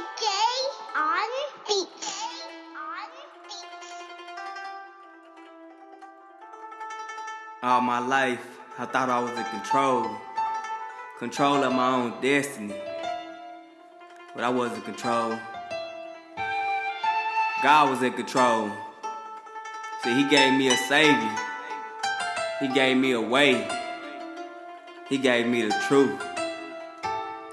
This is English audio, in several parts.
AK on beats. All my life, I thought I was in control. Control of my own destiny. But I wasn't in control. God was in control. See, He gave me a Savior. He gave me a way. He gave me the truth.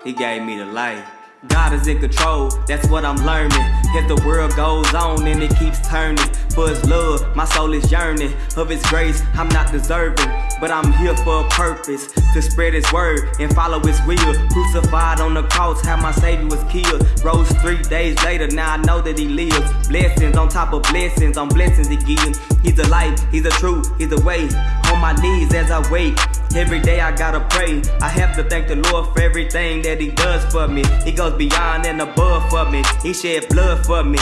He gave me the light. God is in control, that's what I'm learning. As the world goes on and it keeps turning. For His love, my soul is yearning. Of His grace, I'm not deserving. But I'm here for a purpose to spread His word and follow His will. Crucified on the cross, how my Savior was killed. Rose three days later, now I know that He lives. Blessings on top of blessings on blessings He gives. He's the light, He's the truth, He's the way. On my knees as I wait. Every day I gotta pray. I have to thank the Lord for everything that He does for me. He goes beyond and above for me. He shed blood for me.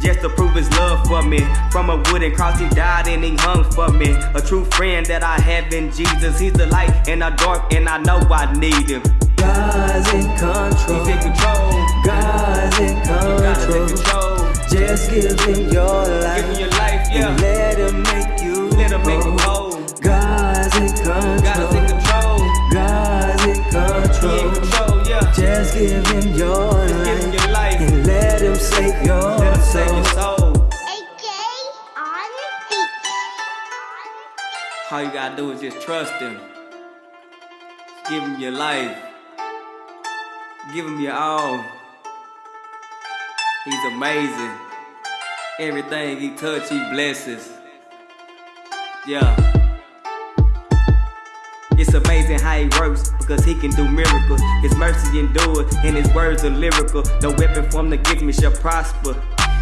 Just to prove his love for me. From a wooden cross, he died and he hung for me. A true friend that I have in Jesus. He's the light in the dark, and I know I need him. God's in control. He's in control. God's in God is in control. control. Just give him your Give life. him your life, yeah. All you gotta do is just trust him. Give him your life. Give him your all. He's amazing. Everything he touch, he blesses. Yeah. It's amazing how he works because he can do miracles. His mercy endures and his words are lyrical. No weapon formed against me shall prosper.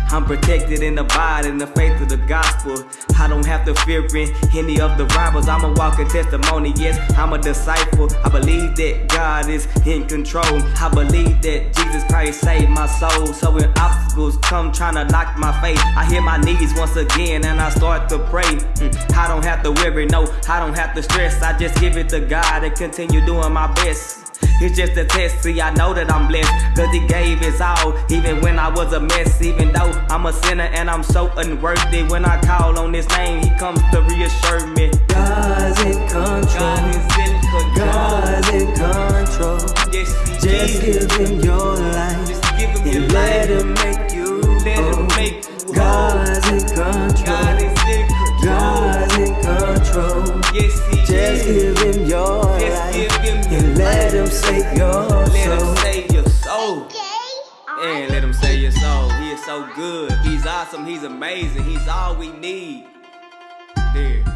I'm protected and body in the faith of the gospel. I don't have to fear any of the rivals. I'm a walking testimony. Yes, I'm a disciple. I believe that God is in control. I believe that Jesus Christ saved my soul. So when obstacles come trying to knock my faith, I hit my knees once again and I start to pray. Mm, I don't have to worry, no, I don't have to stress. I just give it to God and continue doing my best. It's just a test, see, I know that I'm blessed. Cause he gave his all, even when I was a mess. Even though I'm a sinner and I'm so unworthy. When I call on his name, he comes to reassure me. God's in control. God is in control. God's in control. Yes, Just is. give him your life. Just give him your And let him him save your soul. Let him save your soul. And let him save your soul. He is so good. He's awesome. He's amazing. He's all we need. There.